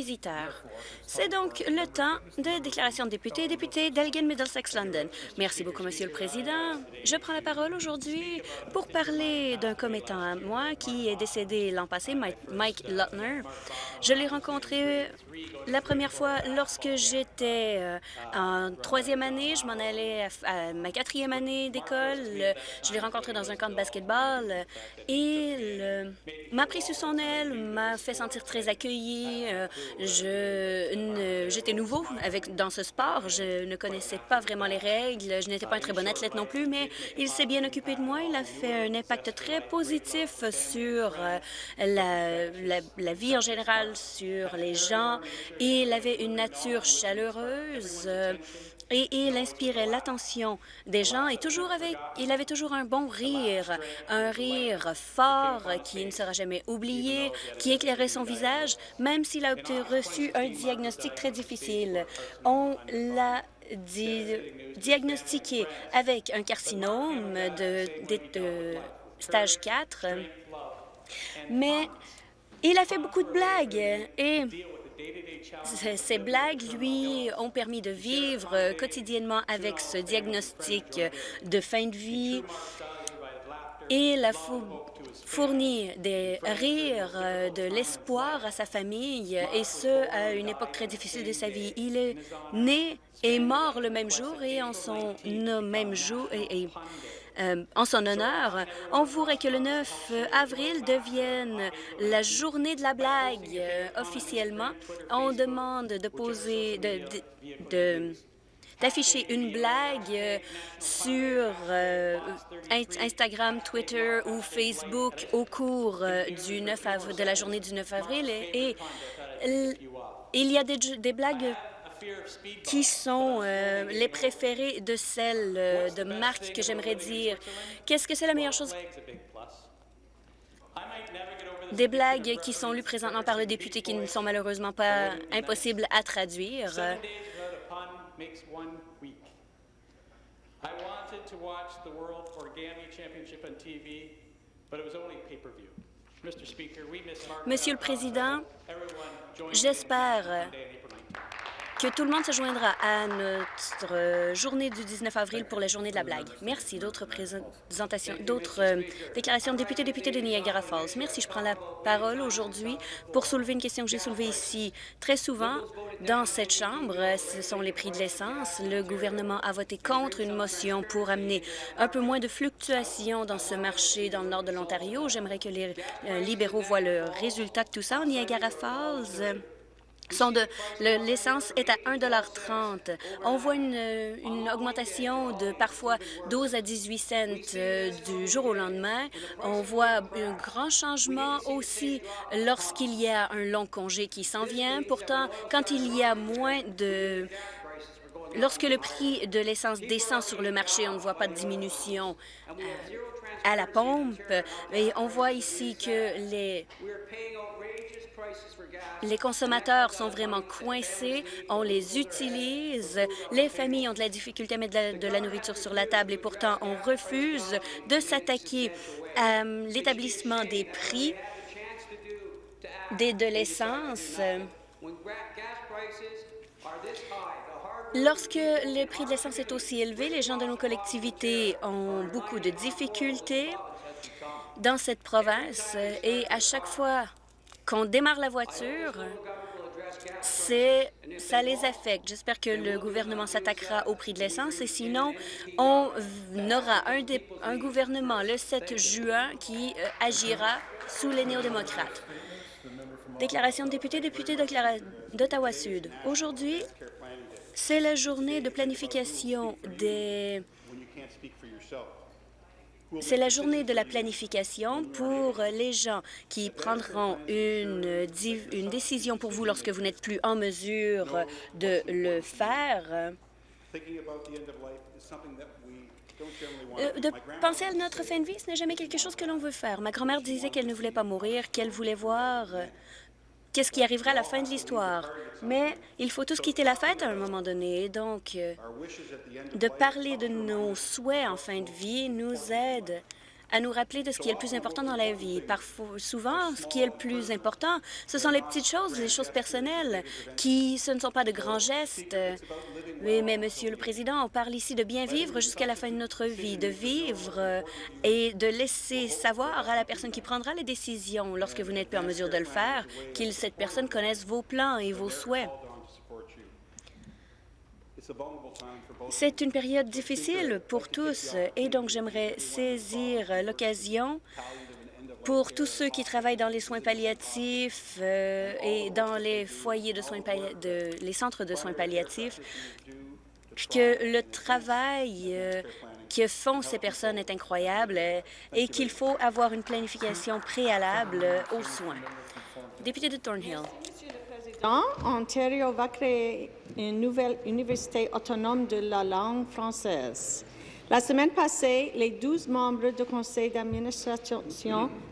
visiteurs. C'est donc le temps de déclaration de députés et députés d'Elgin Middlesex London. Merci beaucoup, Monsieur le Président. Je prends la parole aujourd'hui pour parler d'un commettant à moi qui est décédé l'an passé, Mike Lutner. Je l'ai rencontré la première fois lorsque j'étais euh, en troisième année. Je m'en allais à, ma quatrième année d'école. Je l'ai rencontré dans un camp de basketball et m'a pris sous son aile, m'a fait sentir très accueilli. Euh, J'étais nouveau avec, dans ce sport. Je ne connaissais pas vraiment les règles. Je n'étais pas un très bon athlète non plus, mais il s'est bien occupé de moi. Il a fait un impact très positif sur euh, la, la, vie en général, sur les gens. Il avait une nature chaleureuse. Et il inspirait l'attention des gens et toujours avec, il avait toujours un bon rire, un rire fort qui ne sera jamais oublié, qui éclairait son visage, même s'il a reçu un diagnostic très difficile. On l'a diagnostiqué avec un carcinome de, de stage 4, mais il a fait beaucoup de blagues et ces blagues lui ont permis de vivre quotidiennement avec ce diagnostic de fin de vie et il a fourni des rires, de l'espoir à sa famille, et ce, à une époque très difficile de sa vie. Il est né et mort le même jour, et en son même jour, et euh, en son honneur, on voudrait que le 9 avril devienne la journée de la blague euh, officiellement. On demande de poser, d'afficher une blague euh, sur Instagram, Twitter ou Facebook au cours du 9 avril, de la journée du 9 avril. Et, il y a des, des blagues qui sont euh, les préférés de celles euh, de marques que j'aimerais dire? Qu'est-ce que c'est la meilleure chose? Des blagues qui sont lues présentement par le député qui ne sont malheureusement pas impossibles à traduire. Monsieur le Président, j'espère que tout le monde se joindra à notre journée du 19 avril pour la journée de la blague. Merci. D'autres présentations, d'autres euh, déclarations de députés, députés de Niagara Falls. Merci. Je prends la parole aujourd'hui pour soulever une question que j'ai soulevée ici très souvent dans cette Chambre. Ce sont les prix de l'essence. Le gouvernement a voté contre une motion pour amener un peu moins de fluctuations dans ce marché dans le nord de l'Ontario. J'aimerais que les euh, libéraux voient le résultat de tout ça. Niagara Falls, l'essence est à 1,30 On voit une, augmentation de parfois 12 à 18 cents euh, du jour au lendemain. On voit un grand changement aussi lorsqu'il y a un long congé qui s'en vient. Pourtant, quand il y a moins de Lorsque le prix de l'essence descend sur le marché, on ne voit pas de diminution euh, à la pompe. Et on voit ici que les les consommateurs sont vraiment coincés, on les utilise, les familles ont de la difficulté à mettre de la, nourriture sur la table et pourtant on refuse de s'attaquer à euh, l'établissement des prix de l'essence. Lorsque le prix de l'essence est aussi élevé, les gens de nos collectivités ont beaucoup de difficultés dans cette province et à chaque fois qu'on démarre la voiture, ça les affecte. J'espère que le gouvernement s'attaquera au prix de l'essence et sinon, on aura un, un gouvernement le 7 juin qui euh, agira sous les néo-démocrates. Déclaration de député, député d'Ottawa-Sud. Aujourd'hui, c'est la journée de planification des c'est la journée de la planification pour les gens qui prendront une, décision pour vous lorsque vous n'êtes plus en mesure de le faire. Euh, de penser à notre fin de vie, ce n'est jamais quelque chose que l'on veut faire. Ma grand-mère disait qu'elle ne voulait pas mourir, qu'elle voulait voir qu'est-ce qui arrivera à la fin de l'histoire. Mais il faut tous quitter la fête à un moment donné. Donc, euh, de parler de nos souhaits en fin de vie nous aide à nous rappeler de ce qui est le plus important dans la vie. Parfois, souvent, ce qui est le plus important, ce sont les petites choses, les choses personnelles, qui ce ne sont pas de grands gestes. Mais, Monsieur le Président, on parle ici de bien vivre jusqu'à la fin de notre vie, de vivre et de laisser savoir à la personne qui prendra les décisions lorsque vous n'êtes plus en mesure de le faire, qu'il cette personne connaisse vos plans et vos souhaits. C'est une période difficile pour tous et donc j'aimerais saisir l'occasion pour tous ceux qui travaillent dans les soins palliatifs euh, et dans les foyers de soins de, les centres de soins palliatifs, que le travail euh, que font ces personnes est incroyable euh, et qu'il faut avoir une planification préalable aux soins. Député de Thornhill. Ontario va créer une nouvelle université autonome de la langue française. La semaine passée, les 12 membres du conseil d'administration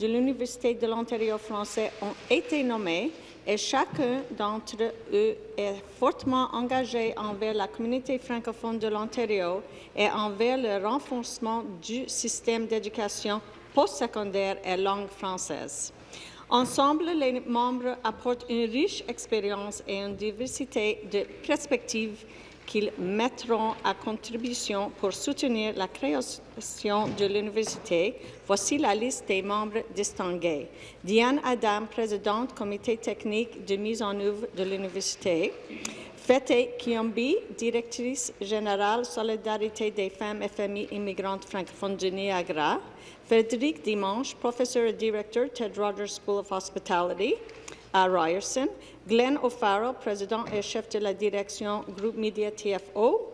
de l'Université de l'Ontario français ont été nommés et chacun d'entre eux est fortement engagé envers la communauté francophone de l'Ontario et envers le renforcement du système d'éducation postsecondaire et langue française. Ensemble, les membres apportent une riche expérience et une diversité de perspectives qu'ils mettront à contribution pour soutenir la création de l'université. Voici la liste des membres distingués. Diane Adam, présidente comité technique de mise en œuvre de l'université. Fete Kiombi, directrice générale Solidarité des femmes et familles immigrantes francophones de Niagara. Frédéric Dimanche, professeur et directeur Ted Rogers School of Hospitality à Ryerson. Glenn O'Farrell, président et chef de la direction Groupe Media TFO.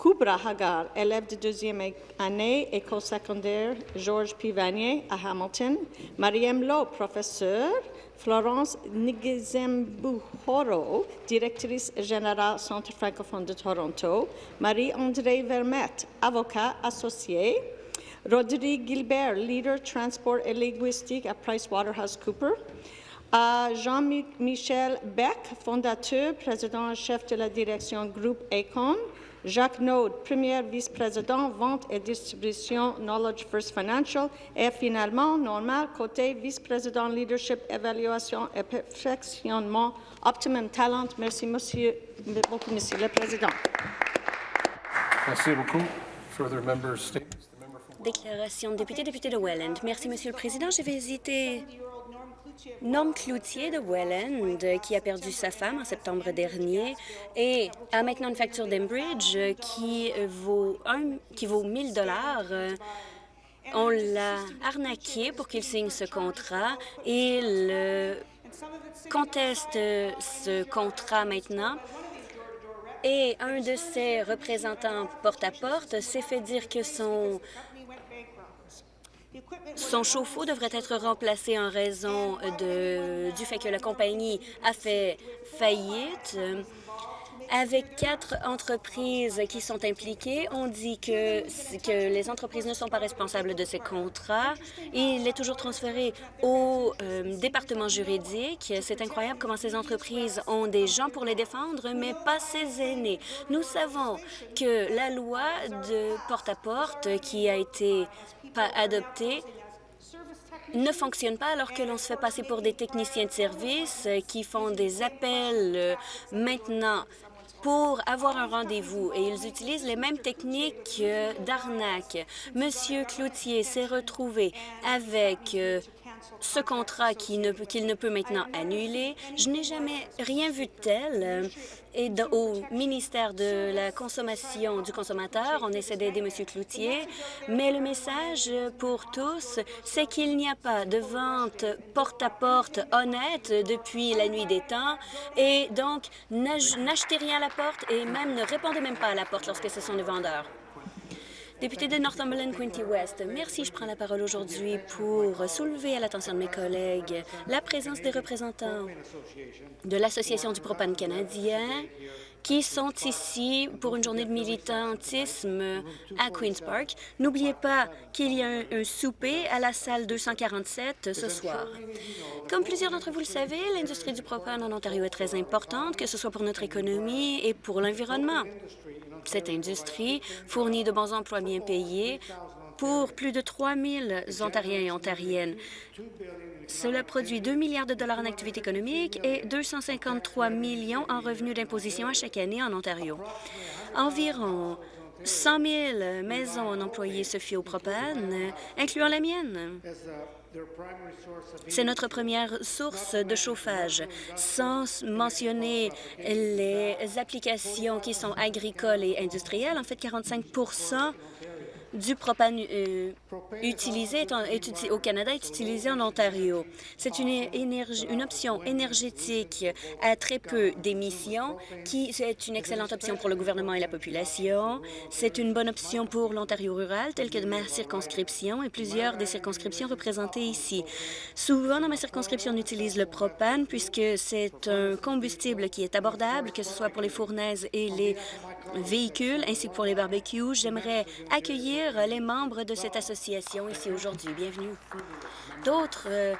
Kubra Hagar, élève de deuxième année, école secondaire Georges Pivanier à Hamilton. Mariam Lowe, professeur. Florence Nigezembuhoro, directrice générale Centre francophone de Toronto. Marie-André Vermette, avocat associé. Rodrigue Gilbert, leader transport et linguistique à PricewaterhouseCoopers. Jean-Michel Beck, fondateur, président et chef de la direction Groupe Econ. Jacques Node, premier vice-président, vente et distribution Knowledge First Financial. Et finalement, Normal Côté, vice-président leadership, évaluation et perfectionnement Optimum Talent. Merci monsieur, beaucoup, Monsieur le Président. Merci beaucoup. Further members' statements. Déclaration de député, député de Welland. Merci, Monsieur le Président. J'ai visité Norm Cloutier de Welland, qui a perdu sa femme en septembre dernier et a maintenant une facture d'Embridge qui vaut, un, qui vaut 1000 dollars. On l'a arnaqué pour qu'il signe ce contrat il conteste ce contrat maintenant et un de ses représentants porte-à-porte s'est fait dire que son son chauffe-eau devrait être remplacé en raison du fait que la compagnie a fait faillite. Avec quatre entreprises qui sont impliquées, on dit que, les entreprises ne sont pas responsables de ces contrats. Il est toujours transféré au euh, département juridique. C'est incroyable comment ces entreprises ont des gens pour les défendre, mais pas ces aînés. Nous savons que la loi de porte-à-porte -porte qui a été adoptée ne fonctionne pas alors que l'on se fait passer pour des techniciens de service qui font des appels euh, maintenant pour avoir un rendez-vous et ils utilisent les mêmes techniques d'arnaque. Monsieur Cloutier s'est retrouvé avec euh, ce contrat qu'il ne, peut maintenant annuler. Je n'ai jamais rien vu de tel. Et au ministère de la Consommation du consommateur, on essaie d'aider M. Cloutier, mais le message pour tous, c'est qu'il n'y a pas de vente porte-à-porte honnête depuis la nuit des temps, et donc n'achetez rien à la porte et même ne répondez même pas à la porte lorsque ce sont des vendeurs. Député de Northumberland, Quinty West, merci. Je prends la parole aujourd'hui pour soulever à l'attention de mes collègues la présence des représentants de l'Association du propane canadien qui sont ici pour une journée de militantisme à Queen's Park. N'oubliez pas qu'il y a un, souper à la salle 247 ce soir. Comme plusieurs d'entre vous le savez, l'industrie du propane en Ontario est très importante, que ce soit pour notre économie et pour l'environnement. Cette industrie fournit de bons emplois bien payés pour plus de 3 000 Ontariens et Ontariennes. Cela produit 2 milliards de dollars en activité économique et 253 millions en revenus d'imposition à chaque année en Ontario. Environ 100 000 maisons employées se fient au propane, incluant la mienne. C'est notre première source de chauffage, sans mentionner les applications qui sont agricoles et industrielles. En fait, 45 du propane euh, utilisé au Canada est utilisé en Ontario. C'est une, une option énergétique à très peu d'émissions, qui est une excellente option pour le gouvernement et la population. C'est une bonne option pour l'Ontario rural, telle que ma circonscription et plusieurs des circonscriptions représentées ici. Souvent, dans ma circonscription, on utilise le propane puisque c'est un combustible qui est abordable, que ce soit pour les fournaises et les véhicules, ainsi que pour les barbecues. J'aimerais accueillir les membres de cette association ici aujourd'hui. Bienvenue. D'autres euh,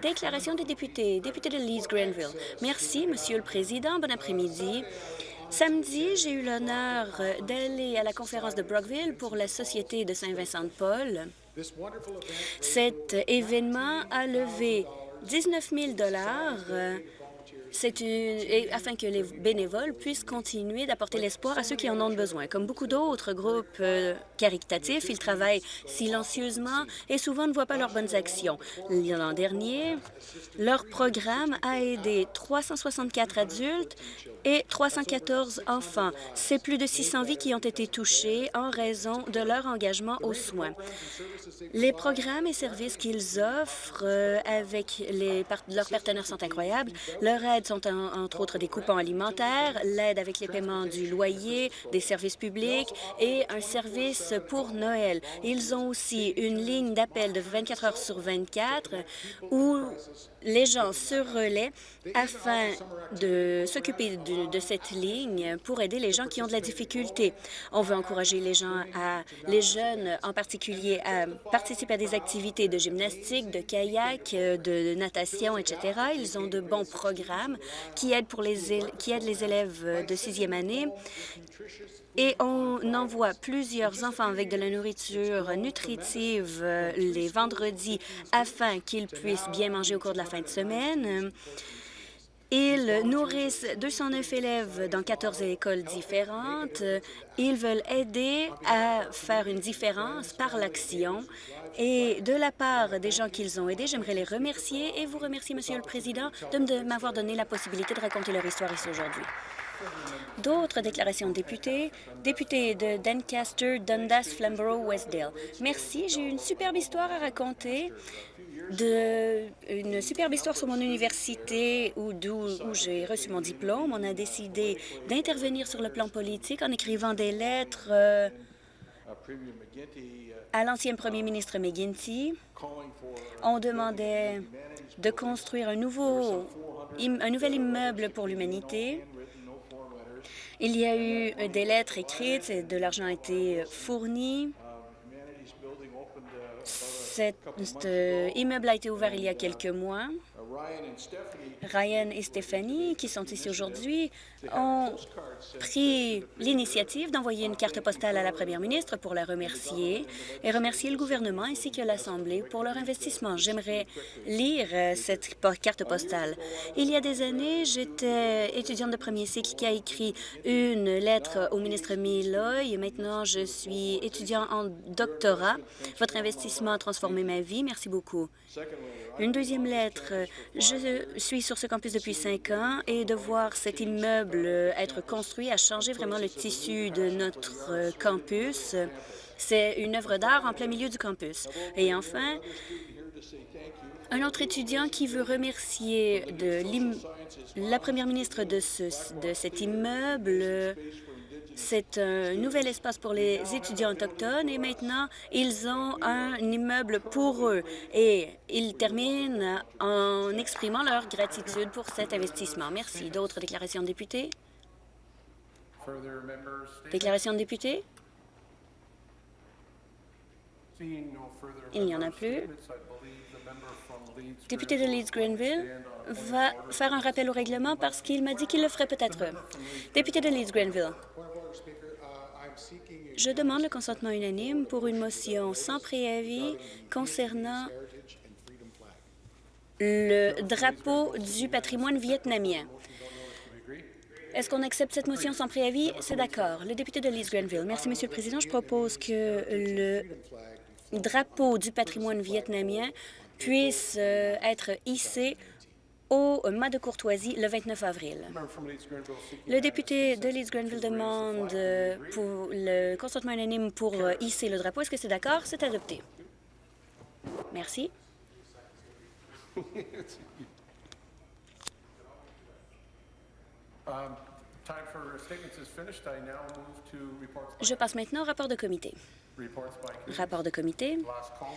déclarations des députés. Député de Leeds-Grenville. Merci, Monsieur le Président. Bon après-midi. Samedi, j'ai eu l'honneur d'aller à la conférence de Brockville pour la Société de Saint-Vincent-de-Paul. Cet événement a levé 19 000 afin que les bénévoles puissent continuer d'apporter l'espoir à ceux qui en ont besoin. Comme beaucoup d'autres groupes euh, caritatifs, ils travaillent silencieusement et souvent ne voient pas leurs bonnes actions. L'an dernier, leur programme a aidé 364 adultes et 314 enfants. C'est plus de 600 vies qui ont été touchées en raison de leur engagement aux soins. Les programmes et services qu'ils offrent euh, avec leurs partenaires sont incroyables. Leur aide sont entre autres des coupons alimentaires, l'aide avec les paiements du loyer, des services publics et un service pour Noël. Ils ont aussi une ligne d'appel de 24 heures sur 24 où les gens se relaient afin de s'occuper de, cette ligne pour aider les gens qui ont de la difficulté. On veut encourager les gens, à, les jeunes en particulier, à participer à des activités de gymnastique, de kayak, de natation, etc. Ils ont de bons programmes qui aident, pour les, qui aident les élèves de sixième année et on envoie plusieurs enfants avec de la nourriture nutritive euh, les vendredis afin qu'ils puissent bien manger au cours de la fin de semaine. Ils nourrissent 209 élèves dans 14 écoles différentes. Ils veulent aider à faire une différence par l'action. Et de la part des gens qu'ils ont aidés, j'aimerais les remercier et vous remercier, Monsieur le Président, de m'avoir donné la possibilité de raconter leur histoire ici aujourd'hui. D'autres déclarations de députés. Député de Doncaster, Dundas, Flamborough, Westdale. Merci, j'ai une superbe histoire à raconter. De, une superbe histoire sur mon université où, où j'ai reçu mon diplôme. On a décidé d'intervenir sur le plan politique en écrivant des lettres euh, à l'ancien premier ministre McGuinty. On demandait de construire un, un nouvel immeuble pour l'humanité il y a eu euh, des lettres écrites, de l'argent a été fourni. Cet euh, immeuble a été ouvert il y a quelques mois. Ryan et Stephanie, qui sont ici aujourd'hui, ont pris l'initiative d'envoyer une carte postale à la première ministre pour la remercier et remercier le gouvernement ainsi que l'Assemblée pour leur investissement. J'aimerais lire euh, cette carte postale. Il y a des années, j'étais étudiante de premier cycle qui a écrit une lettre au ministre Milloy. Maintenant, je suis étudiant en doctorat. Votre investissement a transformé ma vie. Merci beaucoup. Une deuxième lettre. Je suis sur ce campus depuis cinq ans et de voir cet immeuble être construit a changé vraiment le tissu de notre campus. C'est une œuvre d'art en plein milieu du campus. Et enfin, un autre étudiant qui veut remercier de la première ministre de, ce, de cet immeuble c'est un nouvel espace pour les étudiants autochtones et maintenant, ils ont un immeuble pour eux. Et ils terminent en exprimant leur gratitude pour cet investissement. Merci. D'autres déclarations de députés? Déclaration de députés? Il n'y en a plus. Député de Leeds-Grenville va faire un rappel au règlement parce qu'il m'a dit qu'il le ferait peut-être. Député de Leeds-Grenville. Je demande le consentement unanime pour une motion sans préavis concernant le drapeau du patrimoine vietnamien. Est-ce qu'on accepte cette motion sans préavis? C'est d'accord. Le député de Leeds Grenville. Merci, Monsieur le Président. Je propose que le drapeau du patrimoine vietnamien puisse euh, être hissé au mât de courtoisie le 29 avril. Le député de Leeds Grenville demande euh, pour le consentement unanime pour euh, hisser le drapeau. Est-ce que c'est d'accord? C'est adopté. Merci. Je passe maintenant au rapport de comité. Rapport de comité.